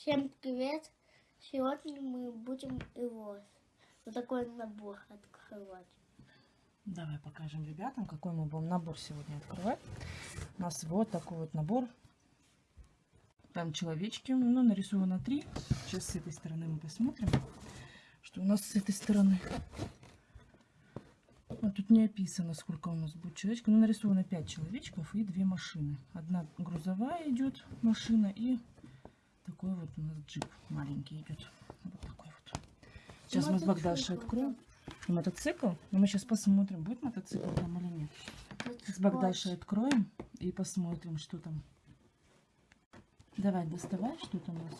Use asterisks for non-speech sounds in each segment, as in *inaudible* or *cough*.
Всем привет! Сегодня мы будем его вот такой набор открывать. Давай покажем ребятам, какой мы будем набор сегодня открывать. У нас вот такой вот набор. Там человечки, ну, нарисовано три. Сейчас с этой стороны мы посмотрим, что у нас с этой стороны. Вот тут не описано, сколько у нас будет человечков. Ну, нарисовано 5 человечков и две машины. Одна грузовая идет машина и такой вот у нас джип маленький идет. Вот такой вот. Сейчас мы с Богдашей откроем. И мотоцикл. Но мы сейчас посмотрим, будет мотоцикл там или нет. Вот С Богдашей откроем и посмотрим, что там. Давай, доставай, что там у нас.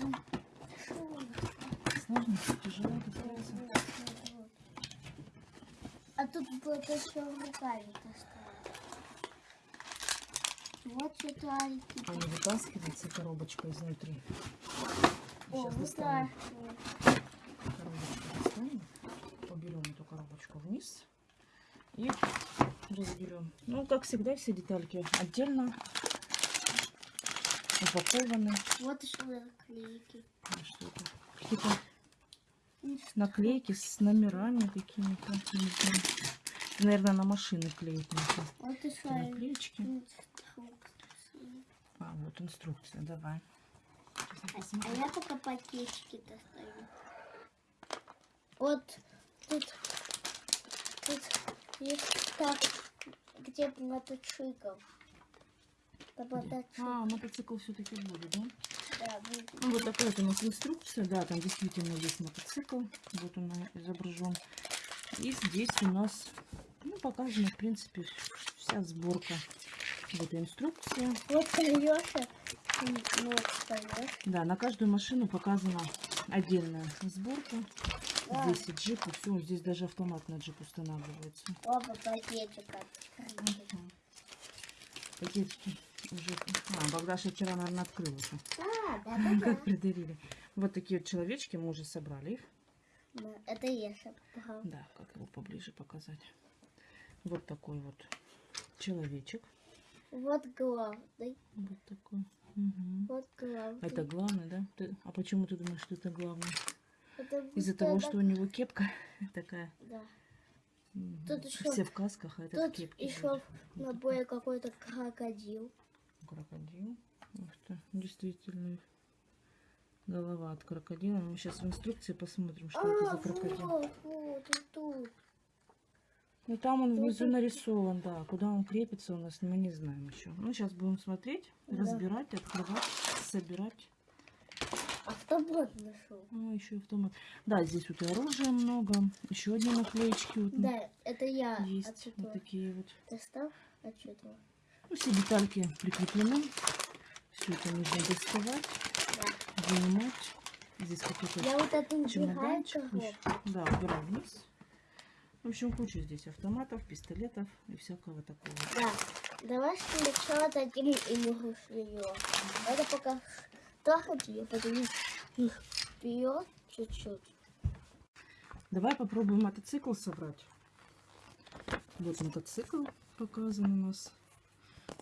Сложно, тяжело достается. А тут вот еще руками доставать. Вот Альки. А не вытаскивается коробочка изнутри. О, Сейчас достанем коробочку. Достанем. Уберем эту коробочку вниз. И разберем. Ну, как всегда, все детальки отдельно упакованы. Вот еще наклейки. Что это? Какие-то наклейки с номерами какими-то. Наверное, на машины клеят. Вот еще наклеечки. Вот инструкция, давай. А я пока пакетики достаю. Вот тут, тут есть так, где мотоцикл. Это Где? мотоцикл. А, мотоцикл все-таки будет, да? Да, будет. Ну, вот такая вот у нас инструкция. Да, там действительно есть мотоцикл. Вот он изображен. И здесь у нас ну, показана, в принципе, вся сборка. Вот инструкция. Вот колеса. Ну, вот колеса. Да, на каждую машину показана отдельная сборка. Да. Здесь и джип, и все. Здесь даже автомат на джип устанавливается. Оба пакетика. Мгм. Пакетики уже... А, Богдаша вчера, наверное, открыла. А, да, да, да. *laughs* Как придавили. Вот такие вот человечки, мы уже собрали их. Да, Это я собрал. Да, как его поближе показать. Вот такой вот человечек. Вот главный. Вот такой. Мгм. Вот главный. Это главный, да? Ты- а почему ты думаешь, что это главный? Из-за вот того, это- что у него кепка *laughs* такая. Да. Мгм. Тут еще- Все в касках, а этот Тут кепке. еще будет. в наборе какой-то крокодил. Крокодил. Ух ты, действительно. Голова от крокодила. Мы сейчас в инструкции посмотрим, что это за А, крокодил. вот, вот, тут. Ну там он внизу нарисован, да. Куда он крепится у нас, мы не знаем еще. Ну, сейчас будем смотреть, Да. разбирать, открывать, собирать. Автобот нашел. Ну, еще автомат. Да, здесь вот и оружия много. Еще одни наклеечки вот Да, это я есть. отсюда Вот такие вот. достал. Отсюда. Ну, все детальки прикреплены. Все это нужно доставать, Да. вынимать. Здесь какой-то Я вот это убираю. Да, убираю вниз. В общем, куча здесь автоматов, пистолетов и всякого такого. Да. Давай сначала дадим игру ее. Это пока трахать ее, потом их вперед чуть-чуть. Давай попробуем мотоцикл собрать. Вот мотоцикл показан у нас.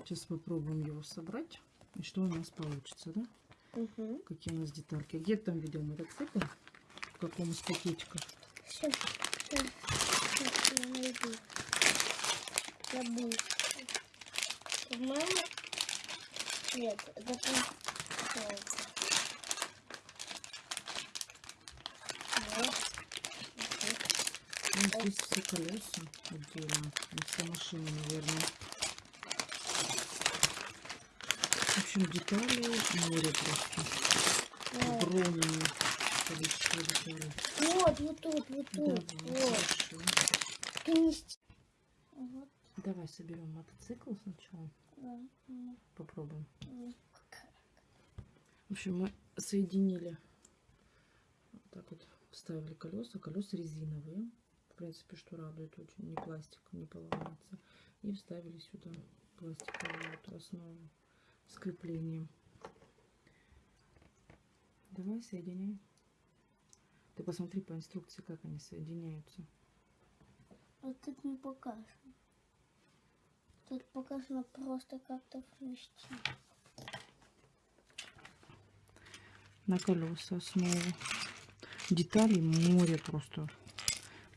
Сейчас попробуем его собрать. И что у нас получится, да? Угу. Какие у нас детальки. Где ты там видел мотоцикл? В каком из пакетиков? Сейчас, сейчас, найду. Забыл. По-моему, нет, это получается. Вот. Ну, здесь все колеса отдельно. И вся машина, наверное. В общем, детали море просто. Вот. Огромное количество деталей. Вот, вот тут, вот тут, Давай, вот. хорошо. Вот, Давай соберем мотоцикл сначала. да. м, Попробуем. В общем, мы соединили, вот так вот вставили колеса. Колеса резиновые. В принципе, что радует очень. Не пластик, не поломается. И вставили сюда пластиковую вот основу с креплением. Давай соединяй. Ты посмотри по инструкции, как они соединяются. Вот тут не покажем. Тут показано просто как-то вместе. на колеса основу. Деталей море просто.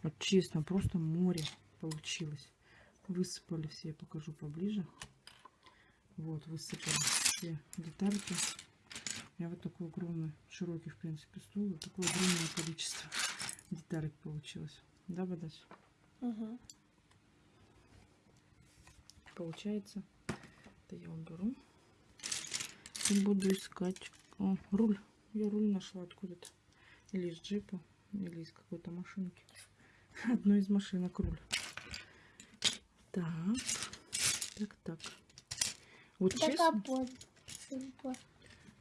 Вот честно, просто море получилось. Высыпали все, я покажу поближе. Вот, высыпали все детальки. Я вот такой огромный, широкий, в принципе, стол. Вот такое огромное количество деталек получилось. Да, Бадась? Угу. Получается. Это я уберу. И буду искать О, руль. Я руль нашла откуда-то. Или из джипа, или из какой-то машинки. *laughs* Одной из машинок руль. Так. Так, так. Вот Это честно. капот.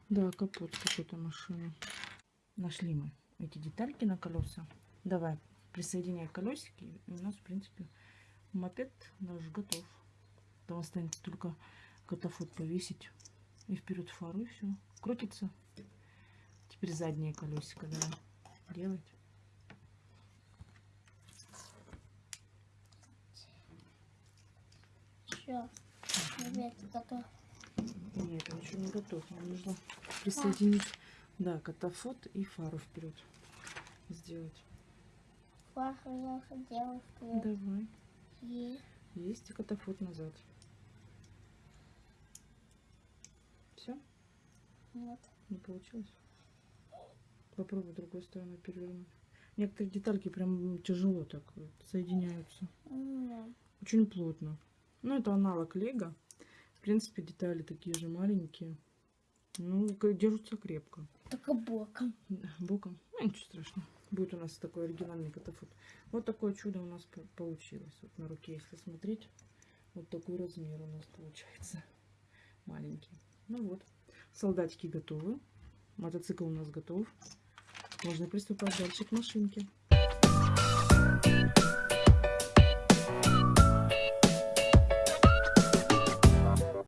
Да, капот какой-то машины. Нашли мы эти детальки на колеса. Давай, присоединяй колесики. И у нас, в принципе, мопед наш готов. Там останется только катафот повесить. И вперед фару, и все. Крутится. Теперь заднее колесико давай делать. Все. Ребята, готов. Нет, он еще не готов. Нам нужно присоединить, да, катафот и фару вперед сделать. Я вперед. Давай. И Есть и катафот назад. Все? вот. Не получилось? Попробуй другой стороной перевернуть. Некоторые детальки прям тяжело так соединяются. М, Очень плотно. Ну, это аналог лего. В принципе, детали такие же маленькие. Ну, держатся крепко. Только боком. Боком. Ну, ничего страшного. Будет у нас такой оригинальный катафот. Вот такое чудо у нас по- получилось. Вот на руке, если смотреть, вот такой размер у нас получается. *laughs* Маленький. Ну вот. Солдатики готовы. Мотоцикл у нас готов. Можно приступать дальше к машинке.